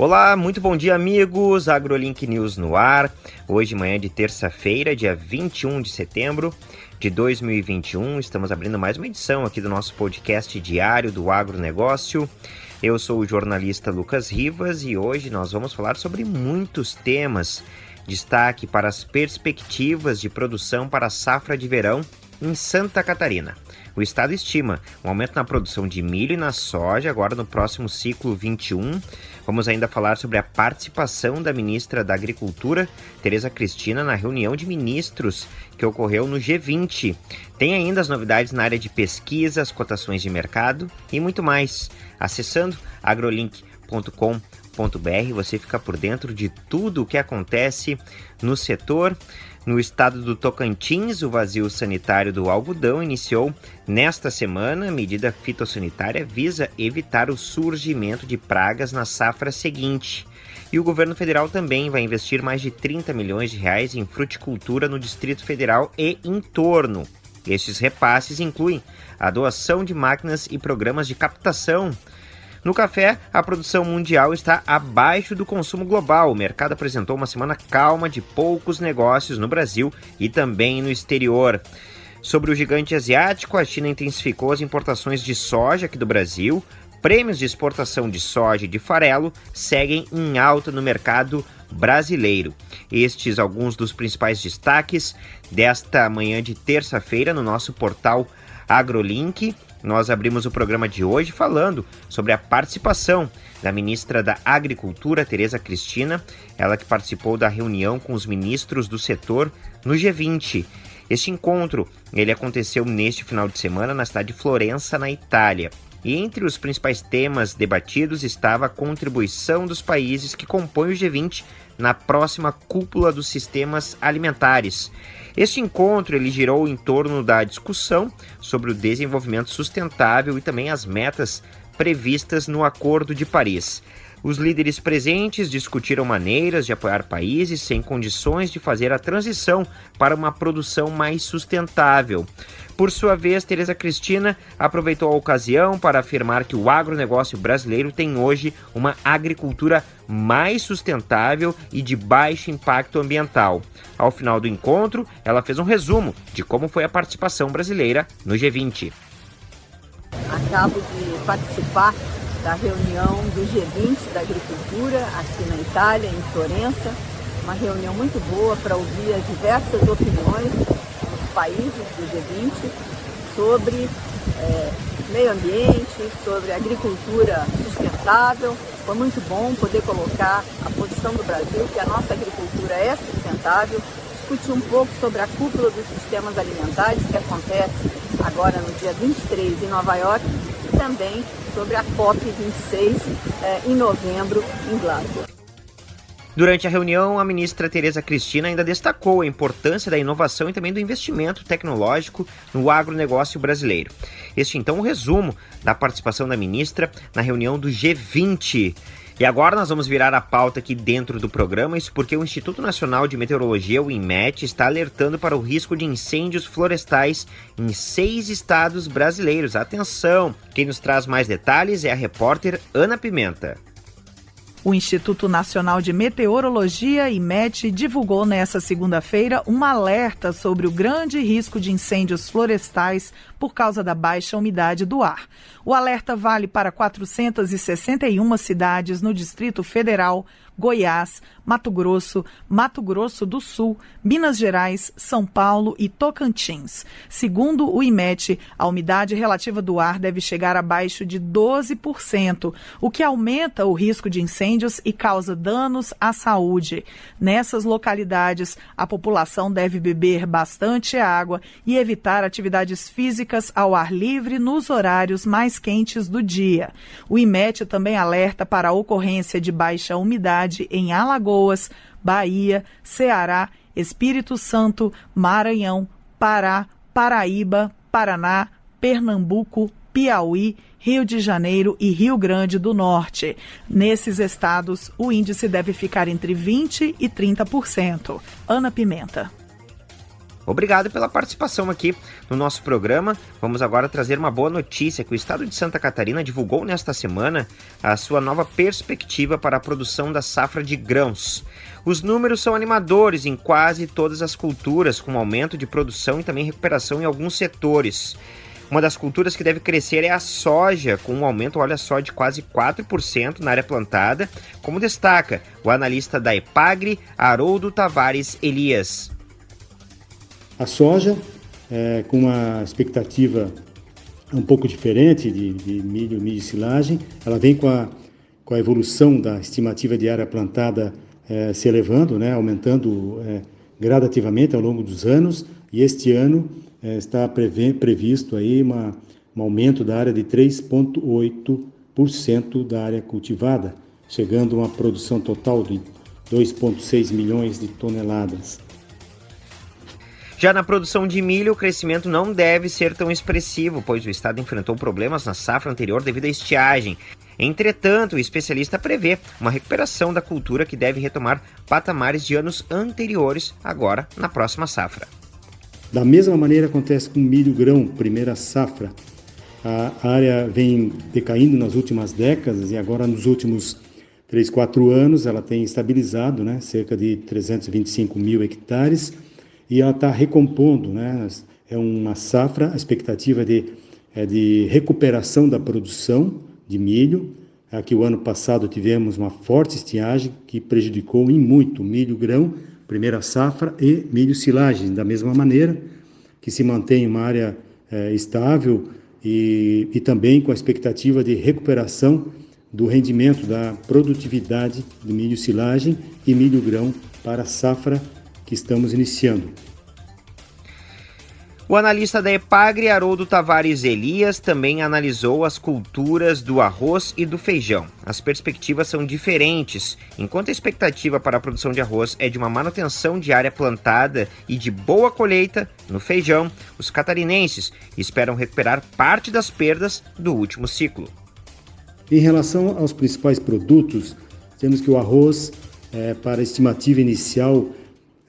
Olá, muito bom dia, amigos. AgroLink News no ar. Hoje, manhã de terça-feira, dia 21 de setembro de 2021, estamos abrindo mais uma edição aqui do nosso podcast diário do agronegócio. Eu sou o jornalista Lucas Rivas e hoje nós vamos falar sobre muitos temas. Destaque para as perspectivas de produção para a safra de verão em Santa Catarina. O estado estima um aumento na produção de milho e na soja agora no próximo ciclo 21. Vamos ainda falar sobre a participação da ministra da Agricultura, Tereza Cristina, na reunião de ministros que ocorreu no G20. Tem ainda as novidades na área de pesquisa, as cotações de mercado e muito mais. Acessando agrolink.com você fica por dentro de tudo o que acontece no setor. No estado do Tocantins, o vazio sanitário do algodão iniciou nesta semana. A medida fitossanitária visa evitar o surgimento de pragas na safra seguinte. E o governo federal também vai investir mais de 30 milhões de reais em fruticultura no Distrito Federal e em torno. Estes repasses incluem a doação de máquinas e programas de captação no café, a produção mundial está abaixo do consumo global. O mercado apresentou uma semana calma de poucos negócios no Brasil e também no exterior. Sobre o gigante asiático, a China intensificou as importações de soja aqui do Brasil. Prêmios de exportação de soja e de farelo seguem em alta no mercado brasileiro. Estes alguns dos principais destaques desta manhã de terça-feira no nosso portal AgroLink. Nós abrimos o programa de hoje falando sobre a participação da ministra da Agricultura, Tereza Cristina, ela que participou da reunião com os ministros do setor no G20. Este encontro, ele aconteceu neste final de semana na cidade de Florença, na Itália. E entre os principais temas debatidos estava a contribuição dos países que compõem o G20 na próxima cúpula dos sistemas alimentares. Este encontro ele girou em torno da discussão sobre o desenvolvimento sustentável e também as metas previstas no Acordo de Paris. Os líderes presentes discutiram maneiras de apoiar países sem condições de fazer a transição para uma produção mais sustentável. Por sua vez, Tereza Cristina aproveitou a ocasião para afirmar que o agronegócio brasileiro tem hoje uma agricultura mais sustentável e de baixo impacto ambiental. Ao final do encontro, ela fez um resumo de como foi a participação brasileira no G20. Acabo de participar da reunião do G20 da Agricultura aqui na Itália, em Florença. Uma reunião muito boa para ouvir as diversas opiniões dos países do G20 sobre é, meio ambiente, sobre agricultura sustentável. Foi muito bom poder colocar a posição do Brasil, que a nossa agricultura é sustentável, discutir um pouco sobre a cúpula dos sistemas alimentares que acontece agora no dia 23 em Nova York também sobre a COP26 eh, em novembro em Glasgow. Durante a reunião, a ministra Tereza Cristina ainda destacou a importância da inovação e também do investimento tecnológico no agronegócio brasileiro. Este então é um resumo da participação da ministra na reunião do G20. E agora nós vamos virar a pauta aqui dentro do programa, isso porque o Instituto Nacional de Meteorologia, o INMET, está alertando para o risco de incêndios florestais em seis estados brasileiros. Atenção! Quem nos traz mais detalhes é a repórter Ana Pimenta. O Instituto Nacional de Meteorologia, IMET, divulgou nesta segunda-feira um alerta sobre o grande risco de incêndios florestais por causa da baixa umidade do ar. O alerta vale para 461 cidades no Distrito Federal, Goiás, Mato Grosso, Mato Grosso do Sul, Minas Gerais, São Paulo e Tocantins. Segundo o IMET, a umidade relativa do ar deve chegar abaixo de 12%, o que aumenta o risco de incêndios e causa danos à saúde. Nessas localidades, a população deve beber bastante água e evitar atividades físicas ao ar livre nos horários mais quentes do dia. O IMET também alerta para a ocorrência de baixa umidade em Alagoas, Bahia, Ceará, Espírito Santo, Maranhão, Pará, Paraíba, Paraná, Pernambuco, Piauí, Rio de Janeiro e Rio Grande do Norte. Nesses estados, o índice deve ficar entre 20% e 30%. Ana Pimenta. Obrigado pela participação aqui no nosso programa. Vamos agora trazer uma boa notícia que o estado de Santa Catarina divulgou nesta semana a sua nova perspectiva para a produção da safra de grãos. Os números são animadores em quase todas as culturas, com aumento de produção e também recuperação em alguns setores. Uma das culturas que deve crescer é a soja, com um aumento, olha só, de quase 4% na área plantada, como destaca o analista da Epagre, Haroldo Tavares Elias. A soja, é, com uma expectativa um pouco diferente de, de milho, milho e silagem, ela vem com a, com a evolução da estimativa de área plantada é, se elevando, né, aumentando é, gradativamente ao longo dos anos, e este ano é, está previsto aí uma, um aumento da área de 3,8% da área cultivada, chegando a uma produção total de 2,6 milhões de toneladas. Já na produção de milho, o crescimento não deve ser tão expressivo, pois o estado enfrentou problemas na safra anterior devido à estiagem. Entretanto, o especialista prevê uma recuperação da cultura que deve retomar patamares de anos anteriores agora na próxima safra. Da mesma maneira acontece com milho grão, primeira safra. A área vem decaindo nas últimas décadas e agora nos últimos 3, 4 anos ela tem estabilizado, né, cerca de 325 mil hectares e ela está recompondo, né, é uma safra, a expectativa de, é de recuperação da produção de milho. Aqui o ano passado tivemos uma forte estiagem que prejudicou em muito milho grão, primeira safra e milho silagem, da mesma maneira, que se mantém uma área é, estável e, e também com a expectativa de recuperação do rendimento da produtividade do milho silagem e milho grão para safra que estamos iniciando. O analista da Epagre, Haroldo Tavares Elias, também analisou as culturas do arroz e do feijão. As perspectivas são diferentes. Enquanto a expectativa para a produção de arroz é de uma manutenção de área plantada e de boa colheita, no feijão, os catarinenses esperam recuperar parte das perdas do último ciclo. Em relação aos principais produtos, temos que o arroz, é, para a estimativa inicial,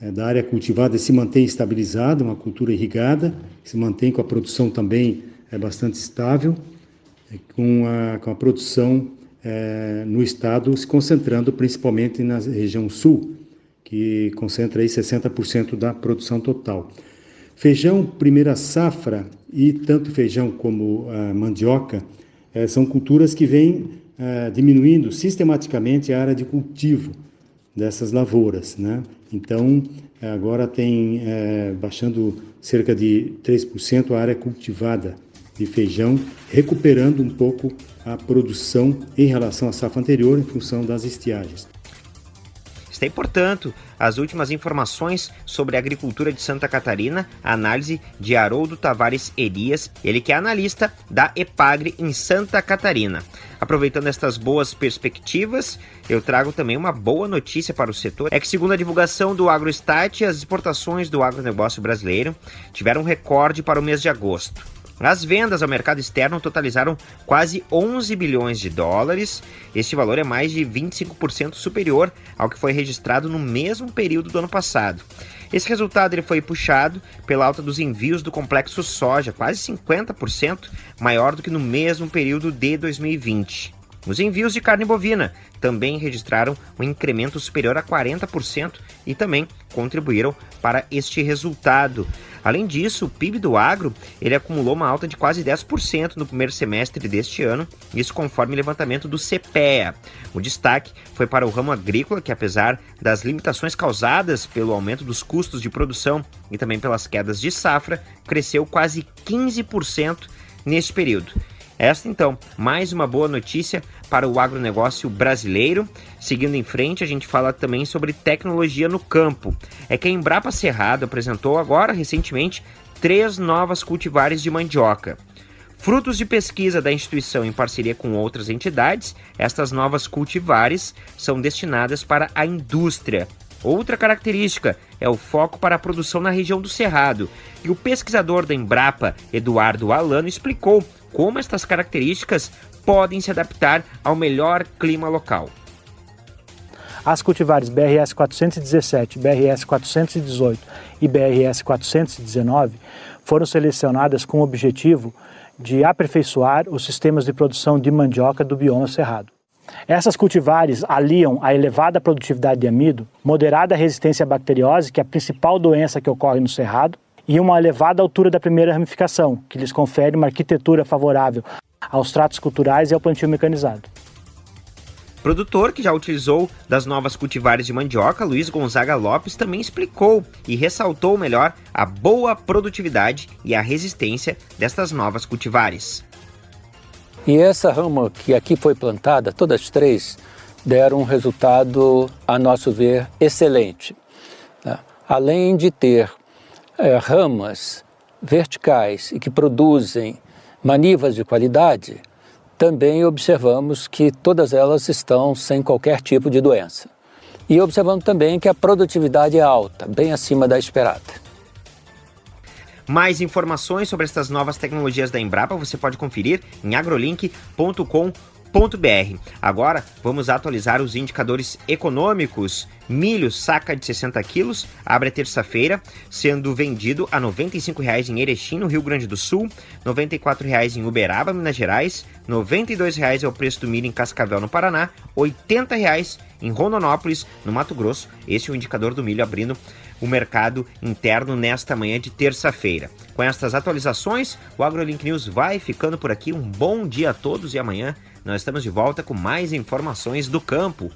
da área cultivada se mantém estabilizada, uma cultura irrigada, se mantém com a produção também é, bastante estável, é, com a, com a produção é, no estado se concentrando principalmente na região sul, que concentra aí 60% da produção total. Feijão, primeira safra, e tanto feijão como a mandioca é, são culturas que vêm é, diminuindo sistematicamente a área de cultivo dessas lavouras. Né? Então, agora tem é, baixando cerca de 3% a área cultivada de feijão, recuperando um pouco a produção em relação à safra anterior em função das estiagens. Aí, portanto, as últimas informações sobre a agricultura de Santa Catarina, análise de Haroldo Tavares Elias, ele que é analista da Epagre em Santa Catarina. Aproveitando estas boas perspectivas, eu trago também uma boa notícia para o setor. É que, segundo a divulgação do AgroStat, as exportações do agronegócio brasileiro tiveram um recorde para o mês de agosto. As vendas ao mercado externo totalizaram quase 11 bilhões de dólares. Este valor é mais de 25% superior ao que foi registrado no mesmo período do ano passado. Esse resultado ele foi puxado pela alta dos envios do complexo soja, quase 50% maior do que no mesmo período de 2020. Os envios de carne bovina também registraram um incremento superior a 40% e também contribuíram para este resultado. Além disso, o PIB do agro ele acumulou uma alta de quase 10% no primeiro semestre deste ano, isso conforme o levantamento do CPEA. O destaque foi para o ramo agrícola, que apesar das limitações causadas pelo aumento dos custos de produção e também pelas quedas de safra, cresceu quase 15% neste período. Esta, então, mais uma boa notícia para o agronegócio brasileiro. Seguindo em frente, a gente fala também sobre tecnologia no campo. É que a Embrapa Cerrado apresentou agora, recentemente, três novas cultivares de mandioca. Frutos de pesquisa da instituição em parceria com outras entidades, estas novas cultivares são destinadas para a indústria. Outra característica é o foco para a produção na região do Cerrado, e o pesquisador da Embrapa, Eduardo Alano, explicou como estas características podem se adaptar ao melhor clima local. As cultivares BRS 417, BRS 418 e BRS 419 foram selecionadas com o objetivo de aperfeiçoar os sistemas de produção de mandioca do bioma cerrado. Essas cultivares aliam a elevada produtividade de amido, moderada resistência à bacteriose, que é a principal doença que ocorre no cerrado, e uma elevada altura da primeira ramificação, que lhes confere uma arquitetura favorável aos tratos culturais e ao plantio mecanizado. Produtor que já utilizou das novas cultivares de mandioca, Luiz Gonzaga Lopes também explicou e ressaltou melhor a boa produtividade e a resistência destas novas cultivares. E essa rama que aqui foi plantada, todas três, deram um resultado, a nosso ver, excelente. Né? Além de ter é, ramas verticais e que produzem manivas de qualidade, também observamos que todas elas estão sem qualquer tipo de doença. E observamos também que a produtividade é alta, bem acima da esperada. Mais informações sobre estas novas tecnologias da Embrapa você pode conferir em agrolink.com.br. Agora vamos atualizar os indicadores econômicos. Milho saca de 60 quilos abre a terça-feira, sendo vendido a R$ 95,00 em Erechim, no Rio Grande do Sul, R$ 94,00 em Uberaba, Minas Gerais, R$ 92,00 é o preço do milho em Cascavel, no Paraná, R$ 80,00 em Rondonópolis, no Mato Grosso. Esse é o indicador do milho abrindo o mercado interno nesta manhã de terça-feira. Com estas atualizações, o AgroLink News vai ficando por aqui. Um bom dia a todos e amanhã nós estamos de volta com mais informações do campo.